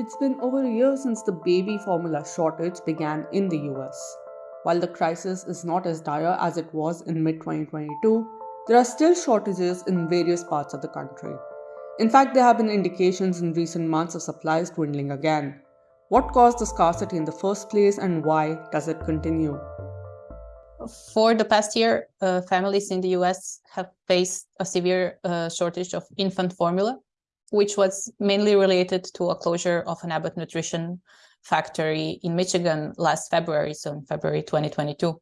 It's been over a year since the baby formula shortage began in the US. While the crisis is not as dire as it was in mid 2022, there are still shortages in various parts of the country. In fact, there have been indications in recent months of supplies dwindling again. What caused the scarcity in the first place and why does it continue? For the past year, uh, families in the US have faced a severe uh, shortage of infant formula which was mainly related to a closure of an Abbott Nutrition factory in Michigan last February, so in February 2022.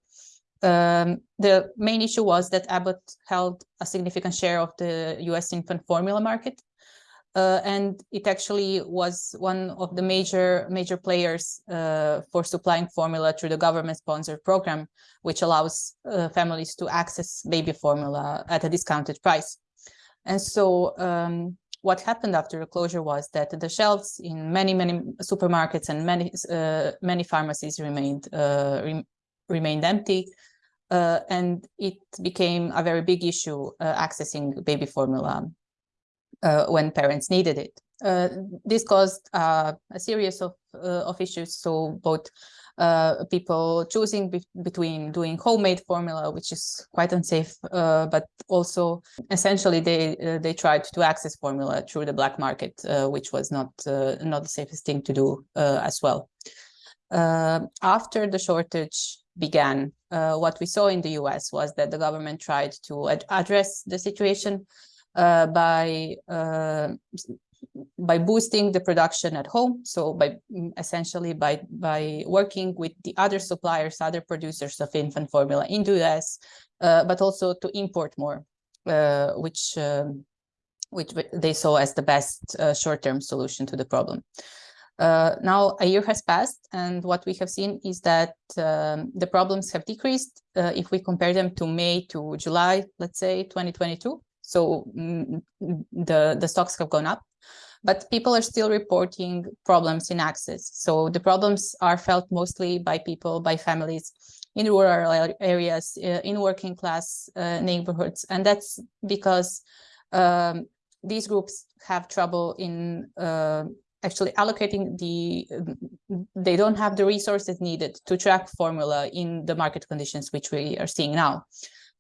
Um, the main issue was that Abbott held a significant share of the US infant formula market. Uh, and it actually was one of the major major players uh, for supplying formula through the government-sponsored program, which allows uh, families to access baby formula at a discounted price. And so um, what happened after the closure was that the shelves in many, many supermarkets and many, uh, many pharmacies remained, uh, re remained empty. Uh, and it became a very big issue uh, accessing baby formula uh, when parents needed it. Uh, this caused a series of, of issues. So both uh, people choosing be between doing homemade formula, which is quite unsafe, uh, but also essentially they uh, they tried to access formula through the black market, uh, which was not uh, not the safest thing to do as well. after the shortage began, what we saw in the US was that the government tried to ad address the situation by by boosting the production at home. So by essentially by, by working with the other suppliers, other producers of infant formula in the US, uh, but also to import more, uh, which, um, which they saw as the best uh, short-term solution to the problem. Uh, now a year has passed and what we have seen is that um, the problems have decreased uh, if we compare them to May to July, let's say 2022. So mm, the, the stocks have gone up but people are still reporting problems in access. So the problems are felt mostly by people, by families in rural areas, uh, in working class uh, neighborhoods. And that's because um, these groups have trouble in uh, actually allocating the, they don't have the resources needed to track formula in the market conditions which we are seeing now.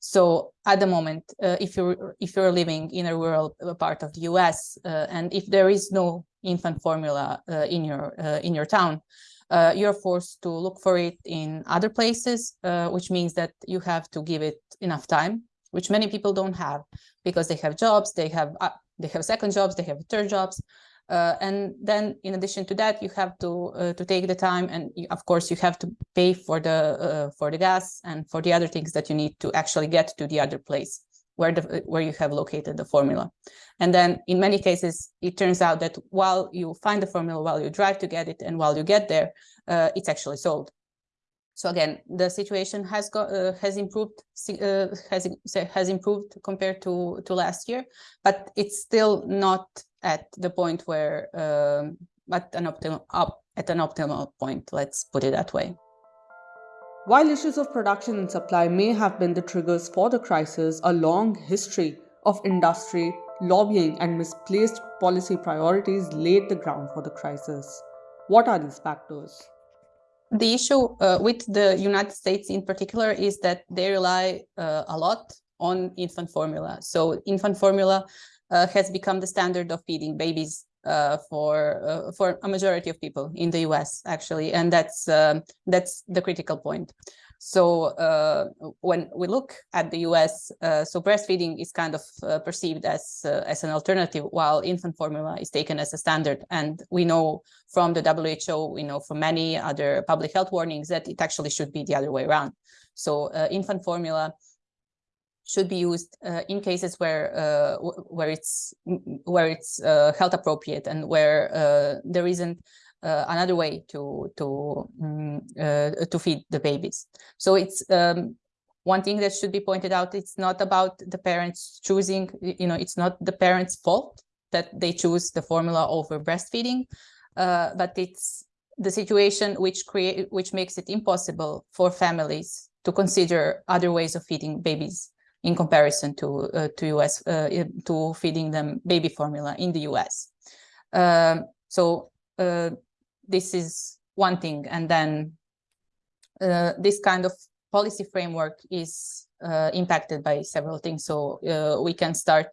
So at the moment, uh, if you're if you're living in a rural uh, part of the U.S. Uh, and if there is no infant formula uh, in your uh, in your town, uh, you're forced to look for it in other places, which means that you have to give it enough time, which many people don't have because they have jobs, they have they have second jobs, they have third jobs, uh, and then in addition to that, you have to uh, to take the time and you, of course you have to pay for the uh, for the gas and for the other things that you need to actually get to the other place where the where you have located the formula. And then in many cases, it turns out that while you find the formula, while you drive to get it, and while you get there, uh, it's actually sold. So again, the situation has got uh, has improved uh, has has improved compared to to last year, but it's still not at the point where um, at an optimal up at an optimal point let's put it that way. While issues of production and supply may have been the triggers for the crisis a long history of industry lobbying and misplaced policy priorities laid the ground for the crisis. What are these factors the issue uh, with the united states in particular is that they rely uh, a lot on infant formula so infant formula uh, has become the standard of feeding babies uh, for uh, for a majority of people in the US actually, and that's um, that's the critical point. So uh, when we look at the US, uh, so breastfeeding is kind of uh, perceived as as an alternative, while infant formula is taken as a standard. And we know from the WHO, we know from many other public health warnings that it actually should be the other way around. So infant formula should be used uh, in cases where uh, where it's where it's uh, health appropriate and where uh, there isn't uh, another way to to um, to feed the babies. So it's um, one thing that should be pointed out. It's not about the parents choosing. You know, it's not the parents' fault that they choose the formula over breastfeeding, but it's the situation which create which makes it impossible for families to consider other ways of feeding babies in comparison to uh, to US uh, to feeding them baby formula in the US. Um, so uh, this is one thing. And then uh, this kind of policy framework is uh, impacted by several things. So uh, we can start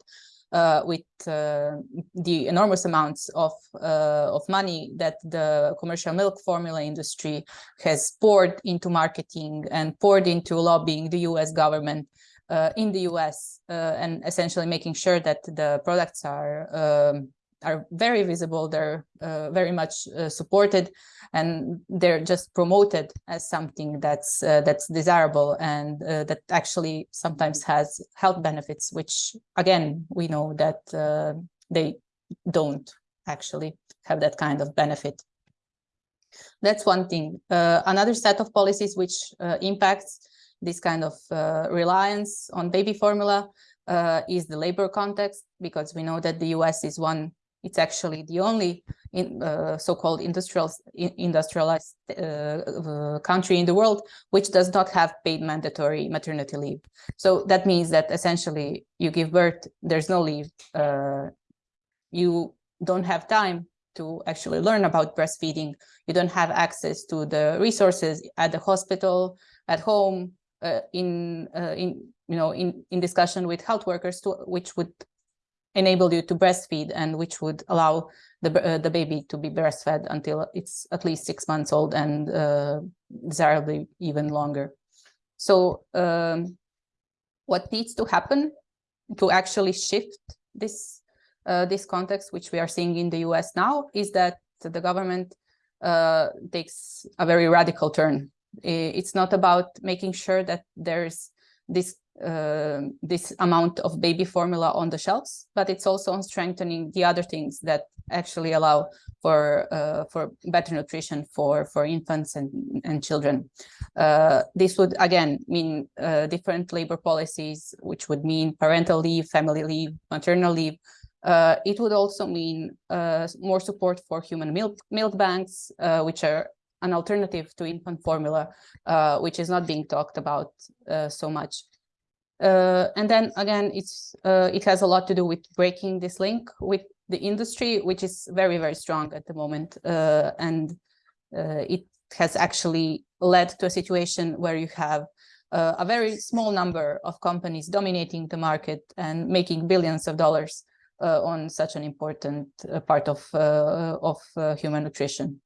uh, with uh, the enormous amounts of uh, of money that the commercial milk formula industry has poured into marketing and poured into lobbying the U.S. government in the US and essentially making sure that the products are um, are very visible, they're uh, very much uh, supported, and they're just promoted as something that's uh, that's desirable and uh, that actually sometimes has health benefits, which again we know that they don't actually have that kind of benefit. That's one thing. another set of policies which impacts this kind of uh, reliance on baby formula uh, is the labor context, because we know that the US is one, it's actually the only in, uh, so-called industrial, industrialized uh, uh, country in the world, which does not have paid mandatory maternity leave. So that means that essentially you give birth, there's no leave, uh, you don't have time to actually learn about breastfeeding. You don't have access to the resources at the hospital, at home, uh, in uh, in you know in in discussion with health workers to which would enable you to breastfeed and which would allow the uh, the baby to be breastfed until it's at least six months old and uh, desirably even longer. So um, what needs to happen to actually shift this uh, this context, which we are seeing in the US now, is that the government uh, takes a very radical turn it's not about making sure that there's this uh, this amount of baby formula on the shelves, but it's also on strengthening the other things that actually allow for uh, for better nutrition for for infants and and children. Uh, this would again mean uh, different labor policies, which would mean parental leave, family leave, maternal leave. Uh, it would also mean more support for human milk milk banks, which are an alternative to infant formula, which is not being talked about so much. Uh, and then again, it's uh, it has a lot to do with breaking this link with the industry, which is very, very strong at the moment. Uh, and uh, it has actually led to a situation where you have a very small number of companies dominating the market and making billions of dollars on such an important part of, of human nutrition.